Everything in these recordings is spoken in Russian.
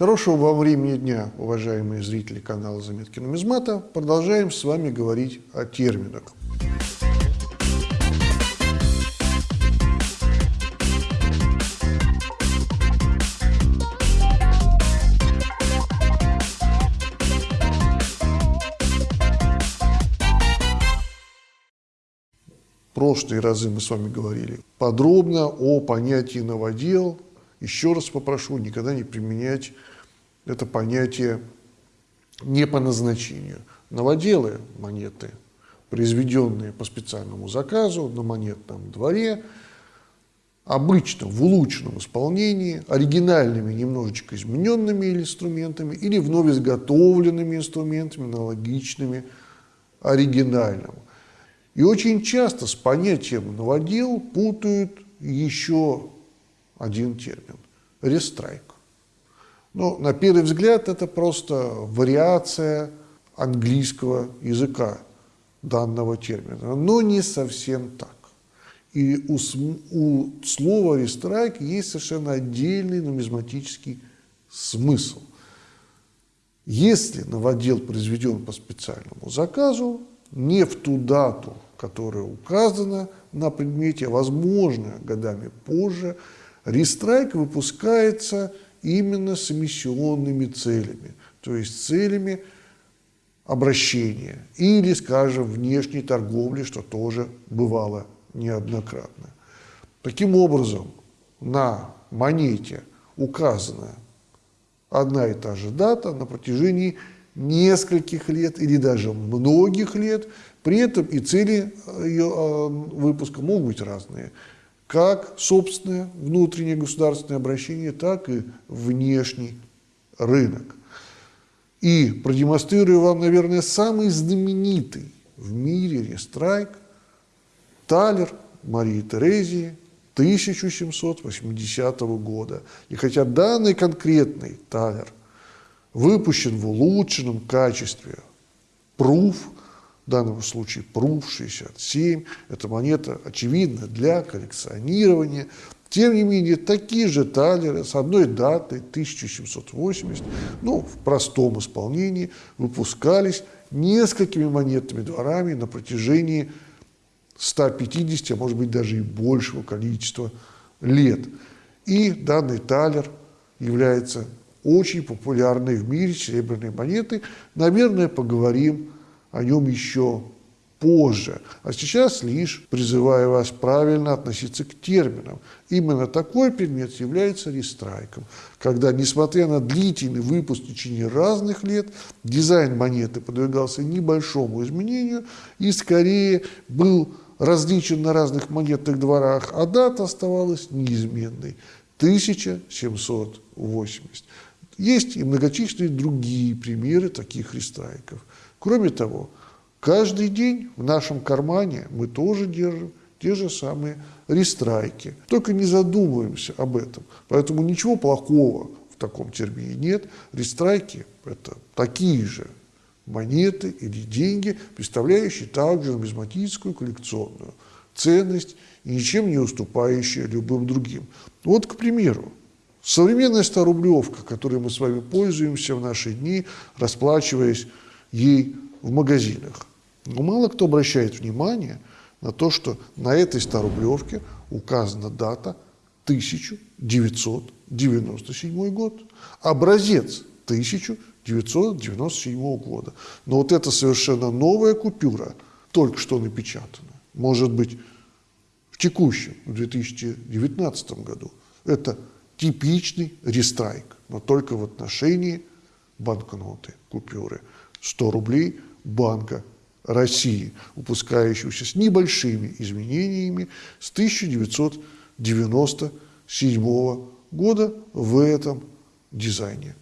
Хорошего вам времени дня, уважаемые зрители канала «Заметки нумизмата». Продолжаем с вами говорить о терминах. прошлые разы мы с вами говорили подробно о понятии новодел. Еще раз попрошу никогда не применять это понятие не по назначению. Новоделы монеты, произведенные по специальному заказу на монетном дворе, обычно в улучшенном исполнении, оригинальными, немножечко измененными инструментами или вновь изготовленными инструментами, аналогичными оригинальному. И очень часто с понятием новодел путают еще один термин – рестрайк. Но на первый взгляд это просто вариация английского языка данного термина, но не совсем так. И у, у слова «рестрайк» есть совершенно отдельный нумизматический смысл. Если новодел произведен по специальному заказу, не в ту дату, которая указана на предмете, а возможно годами позже, рестрайк выпускается именно с эмиссионными целями, то есть целями обращения или, скажем, внешней торговли, что тоже бывало неоднократно. Таким образом, на монете указана одна и та же дата на протяжении нескольких лет или даже многих лет, при этом и цели э, ее а, выпуска могут быть разные. Как собственное внутреннее государственное обращение, так и внешний рынок. И продемонстрирую вам, наверное, самый знаменитый в мире рестрайк Талер Марии Терезии 1780 года. И хотя данный конкретный Талер – выпущен в улучшенном качестве. Пруф, в данном случае Пруф 67, эта монета, очевидно, для коллекционирования. Тем не менее, такие же талеры с одной датой, 1780, ну, в простом исполнении, выпускались несколькими монетными дворами на протяжении 150, а может быть даже и большего количества лет. И данный талер является очень популярной в мире серебряной монеты. Наверное, поговорим о нем еще позже. А сейчас лишь призываю вас правильно относиться к терминам. Именно такой предмет является рестрайком, когда, несмотря на длительный выпуск в течение разных лет, дизайн монеты подвергался небольшому изменению и скорее был различен на разных монетных дворах, а дата оставалась неизменной – 1780. Есть и многочисленные другие примеры таких рестрайков. Кроме того, каждый день в нашем кармане мы тоже держим те же самые рестрайки. Только не задумываемся об этом. Поэтому ничего плохого в таком термине нет. Рестрайки – это такие же монеты или деньги, представляющие также нумизматическую коллекционную ценность и ничем не уступающие любым другим. Вот, к примеру, Современная 100-рублевка, которой мы с вами пользуемся в наши дни, расплачиваясь ей в магазинах. Но мало кто обращает внимание на то, что на этой 100-рублевке указана дата 1997 год. Образец 1997 года. Но вот эта совершенно новая купюра, только что напечатана, может быть, в текущем, в 2019 году, это типичный рестрайк, но только в отношении банкноты, купюры. 100 рублей Банка России, выпускающегося с небольшими изменениями с 1997 года в этом дизайне.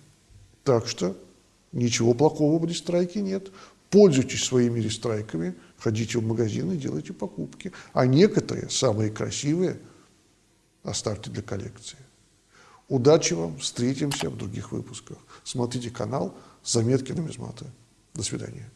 Так что ничего плохого в рестрайке нет. Пользуйтесь своими рестрайками, ходите в магазины, делайте покупки. А некоторые, самые красивые, оставьте для коллекции. Удачи вам, встретимся в других выпусках. Смотрите канал «Заметки нумизмата». До свидания.